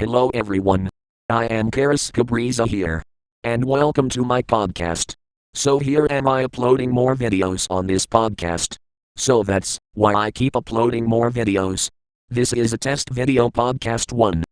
Hello everyone. I am Karis Cabriza here. And welcome to my podcast. So here am I uploading more videos on this podcast. So that's why I keep uploading more videos. This is a test video podcast 1.